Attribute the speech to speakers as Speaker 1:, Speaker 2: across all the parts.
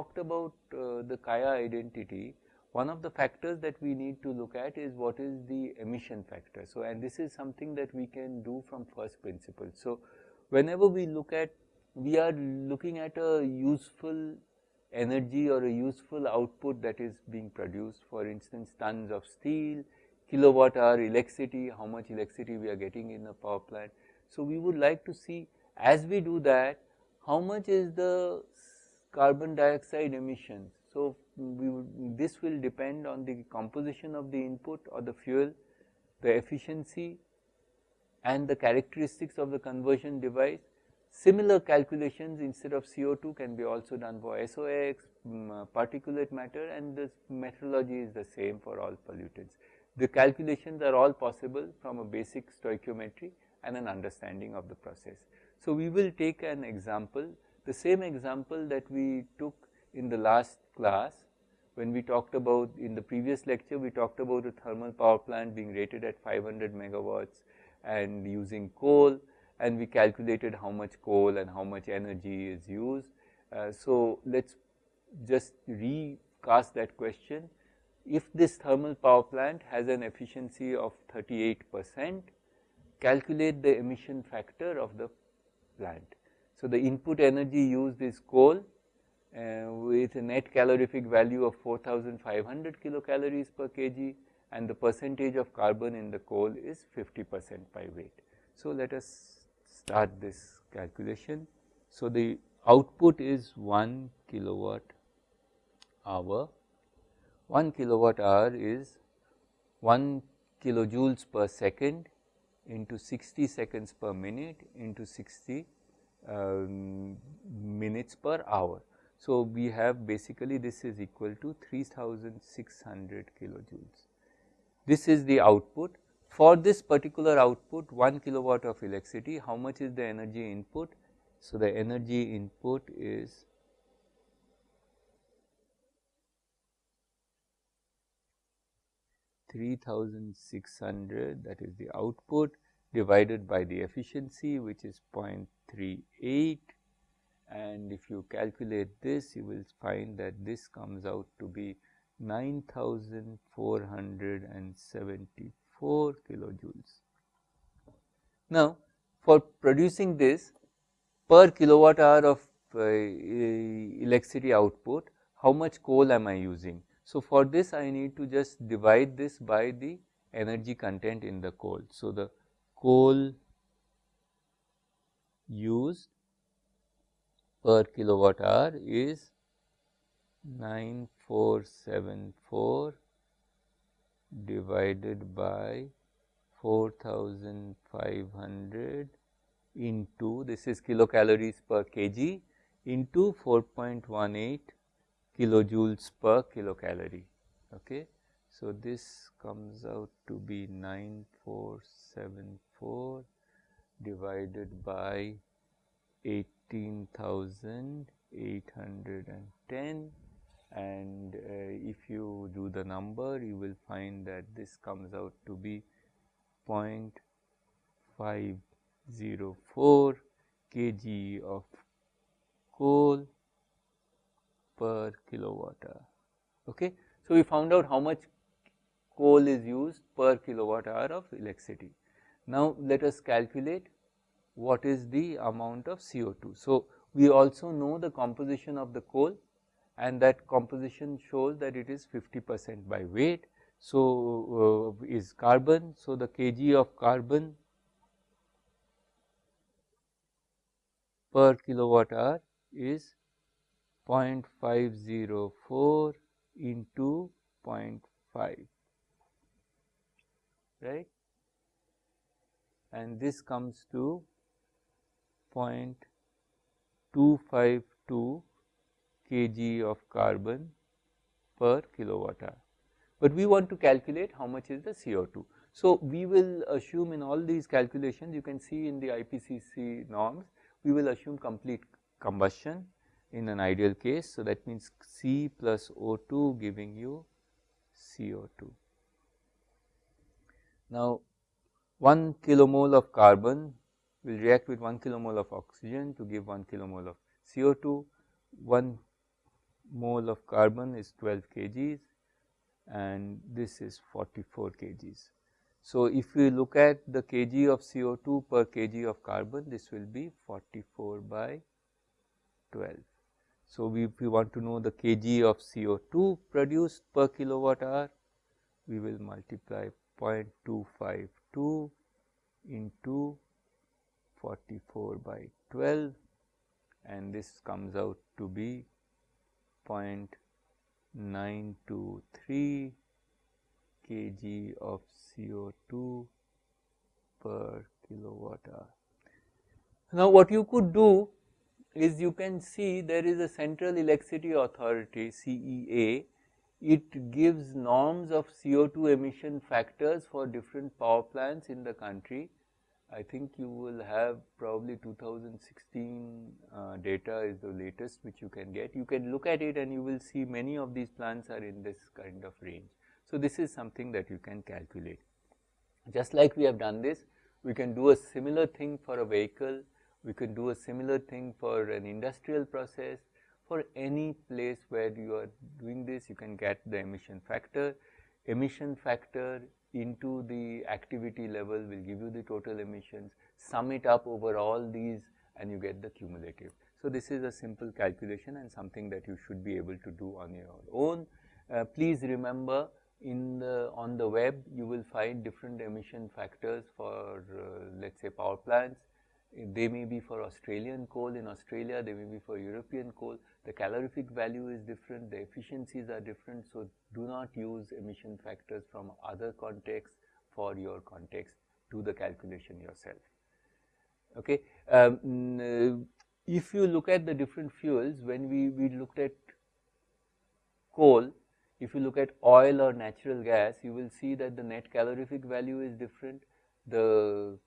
Speaker 1: talked about uh, the Kaya identity, one of the factors that we need to look at is what is the emission factor. So, and this is something that we can do from first principle. So, whenever we look at, we are looking at a useful energy or a useful output that is being produced, for instance, tons of steel, kilowatt hour electricity, how much electricity we are getting in a power plant. So, we would like to see as we do that, how much is the carbon dioxide emissions. So, this will depend on the composition of the input or the fuel, the efficiency and the characteristics of the conversion device. Similar calculations instead of CO2 can be also done for SOx, um, uh, particulate matter and the methodology is the same for all pollutants. The calculations are all possible from a basic stoichiometry and an understanding of the process. So, we will take an example, the same example that we took in the last class when we talked about in the previous lecture we talked about a thermal power plant being rated at 500 megawatts and using coal and we calculated how much coal and how much energy is used. Uh, so, let us just recast that question. If this thermal power plant has an efficiency of 38 percent, calculate the emission factor of the plant. So, the input energy used is coal uh, with a net calorific value of 4500 kilocalories per kg and the percentage of carbon in the coal is 50 percent by weight. So, let us start this calculation. So, the output is 1 kilowatt hour, 1 kilowatt hour is 1 kilojoules per second into 60 seconds per minute into 60 um, Um, minutes per hour. So, we have basically this is equal to 3600 kilojoules. This is the output. For this particular output 1 kilowatt of electricity, how much is the energy input? So, the energy input is Three thousand six hundred that is the output divided by the efficiency which is 0.38 and if you calculate this you will find that this comes out to be 9474 kilojoules. Now, for producing this per kilowatt hour of uh, electricity output, how much coal am I using? So, for this I need to just divide this by the energy content in the coal. So, the coal used per kilowatt hour is 9474 divided by 4500 into this is kilocalories per kg into 4.18 kilojoules per kilocalorie. Okay. So, this comes out to be 9474 divided by 18,810 and uh, if you do the number you will find that this comes out to be 0.504 kg of coal per kilowatt hour. Okay. So, we found out how much coal is used per kilowatt hour of electricity. Now, let us calculate what is the amount of CO2. So, we also know the composition of the coal and that composition shows that it is 50 percent by weight. So, uh, is carbon. So, the kg of carbon per kilowatt hour is 0.504 into 0.5 right and this comes to 0.252 kg of carbon per kilowatt hour. But we want to calculate how much is the CO2. So, we will assume in all these calculations you can see in the IPCC norms, we will assume complete combustion in an ideal case. So, that means C plus O2 giving you CO2. Now, 1 kilomole of carbon will react with 1 kilomole of oxygen to give 1 kilomole of CO2, 1 mole of carbon is 12 kgs and this is 44 kgs. So, if we look at the kg of CO2 per kg of carbon, this will be 44 by 12. So, we, if we want to know the kg of CO2 produced per kilowatt hour, we will multiply 0.252 into 44 by 12 and this comes out to be 0.923 kg of CO2 per kilowatt hour. Now, what you could do is you can see there is a Central Electricity Authority CEA, it gives norms of CO2 emission factors for different power plants in the country. I think you will have probably 2016 uh, data is the latest which you can get. You can look at it and you will see many of these plants are in this kind of range. So, this is something that you can calculate. Just like we have done this, we can do a similar thing for a vehicle, we can do a similar thing for an industrial process, for any place where you are doing this, you can get the emission factor. Emission factor into the activity level will give you the total emissions, sum it up over all these and you get the cumulative. So, this is a simple calculation and something that you should be able to do on your own. Uh, please remember in the on the web you will find different emission factors for uh, let us say power plants. They may be for Australian coal in Australia, they may be for European coal. The calorific value is different, the efficiencies are different. So, do not use emission factors from other contexts for your context, do the calculation yourself. Okay. Um, if you look at the different fuels, when we, we looked at coal, if you look at oil or natural gas, you will see that the net calorific value is different, the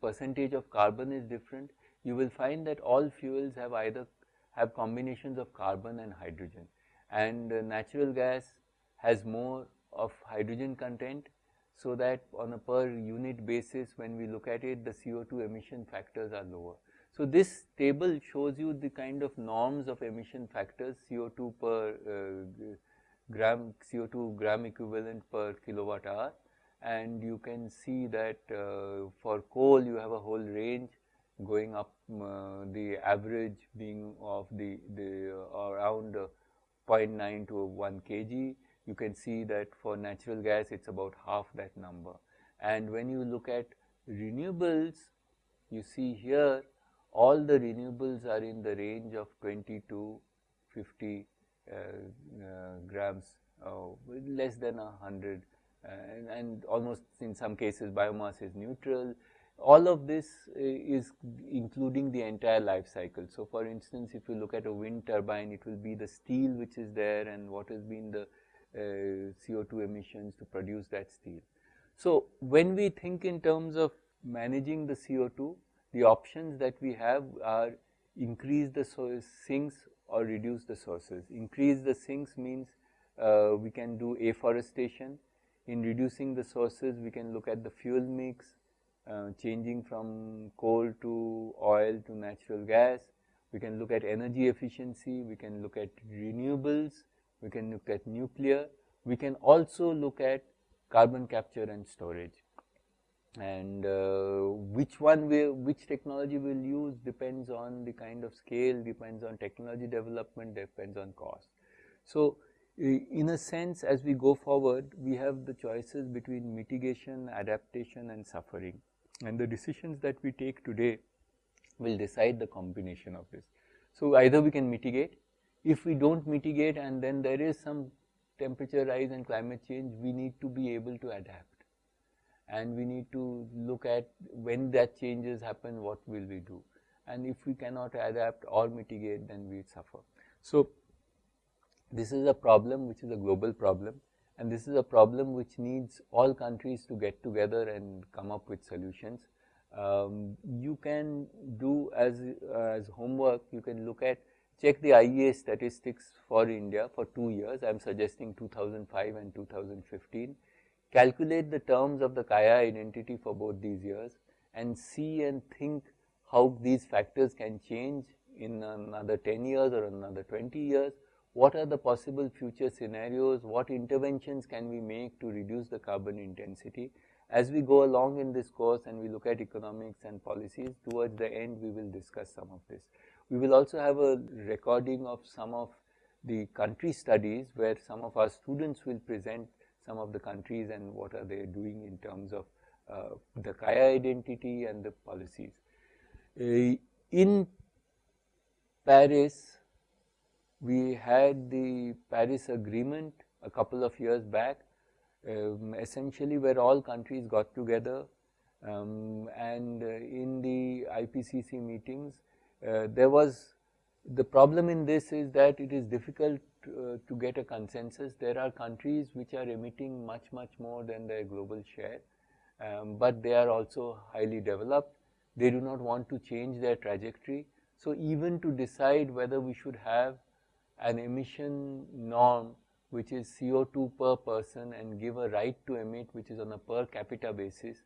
Speaker 1: percentage of carbon is different. You will find that all fuels have either have combinations of carbon and hydrogen and uh, natural gas has more of hydrogen content so that on a per unit basis when we look at it the CO2 emission factors are lower. So, this table shows you the kind of norms of emission factors CO2 per uh, gram CO2 gram equivalent per kilowatt hour and you can see that uh, for coal you have a whole range going up uh, the average being of the, the uh, around uh, 0.9 to 1 kg. You can see that for natural gas it's about half that number. And when you look at renewables, you see here all the renewables are in the range of 20 to 50 uh, uh, grams, less than 100 and, and almost in some cases biomass is neutral all of this is including the entire life cycle. So, for instance, if you look at a wind turbine, it will be the steel which is there and what has been the uh, CO2 emissions to produce that steel. So, when we think in terms of managing the CO2, the options that we have are increase the sinks or reduce the sources. Increase the sinks means uh, we can do afforestation. In reducing the sources, we can look at the fuel mix, uh, changing from coal to oil to natural gas. We can look at energy efficiency, we can look at renewables, we can look at nuclear, we can also look at carbon capture and storage. And uh, which one we which technology we will use depends on the kind of scale, depends on technology development, depends on cost. So, in a sense as we go forward, we have the choices between mitigation, adaptation and suffering and the decisions that we take today will decide the combination of this. So, either we can mitigate, if we do not mitigate and then there is some temperature rise and climate change, we need to be able to adapt and we need to look at when that changes happen, what will we do and if we cannot adapt or mitigate then we suffer. So, this is a problem which is a global problem and this is a problem which needs all countries to get together and come up with solutions. Um, you can do as, uh, as homework, you can look at check the IEA statistics for India for two years, I am suggesting 2005 and 2015, calculate the terms of the Kaya identity for both these years and see and think how these factors can change in another 10 years or another 20 years what are the possible future scenarios, what interventions can we make to reduce the carbon intensity. As we go along in this course and we look at economics and policies, towards the end we will discuss some of this. We will also have a recording of some of the country studies where some of our students will present some of the countries and what are they doing in terms of uh, the Kaya identity and the policies. Uh, in Paris, we had the Paris Agreement a couple of years back, um, essentially where all countries got together um, and uh, in the IPCC meetings, uh, there was the problem in this is that it is difficult uh, to get a consensus. There are countries which are emitting much, much more than their global share, um, but they are also highly developed. They do not want to change their trajectory. So even to decide whether we should have an emission norm which is CO2 per person and give a right to emit which is on a per capita basis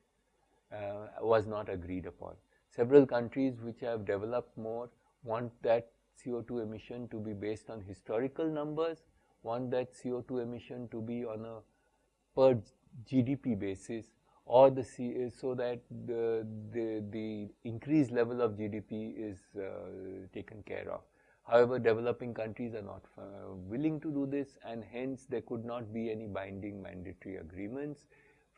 Speaker 1: uh, was not agreed upon. Several countries which have developed more want that CO2 emission to be based on historical numbers, want that CO2 emission to be on a per GDP basis or the C, so that the, the, the increased level of GDP is uh, taken care of. However, developing countries are not uh, willing to do this and hence there could not be any binding mandatory agreements.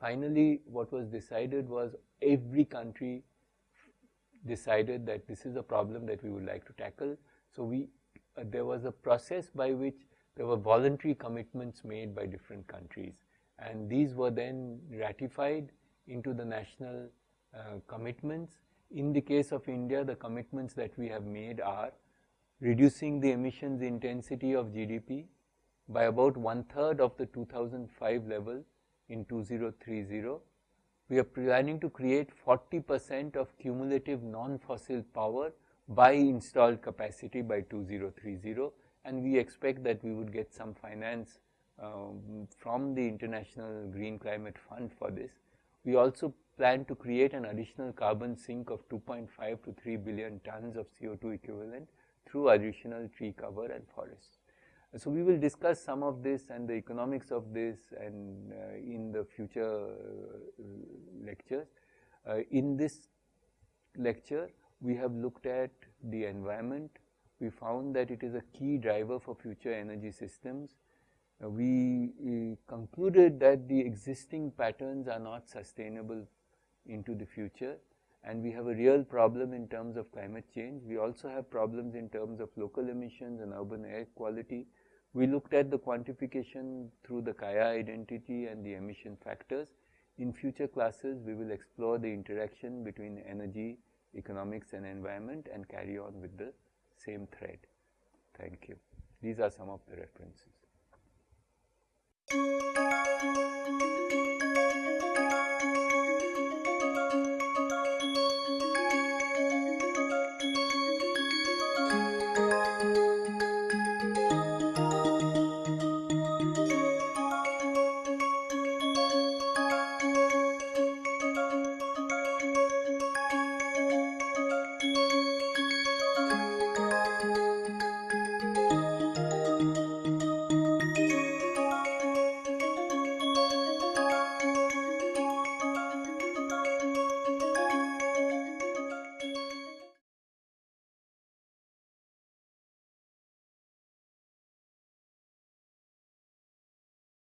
Speaker 1: Finally, what was decided was every country decided that this is a problem that we would like to tackle. So, we uh, there was a process by which there were voluntary commitments made by different countries and these were then ratified into the national uh, commitments. In the case of India, the commitments that we have made are reducing the emissions intensity of GDP by about one third of the 2005 level in 2030. We are planning to create 40 percent of cumulative non-fossil power by installed capacity by 2030 and we expect that we would get some finance um, from the International Green Climate Fund for this. We also plan to create an additional carbon sink of 2.5 to 3 billion tons of CO2 equivalent through additional tree cover and forests. So we will discuss some of this and the economics of this and uh, in the future uh, lectures. Uh, in this lecture, we have looked at the environment. We found that it is a key driver for future energy systems. Uh, we uh, concluded that the existing patterns are not sustainable into the future and we have a real problem in terms of climate change. We also have problems in terms of local emissions and urban air quality. We looked at the quantification through the Kaya identity and the emission factors. In future classes, we will explore the interaction between energy, economics and environment and carry on with the same thread. Thank you. These are some of the references.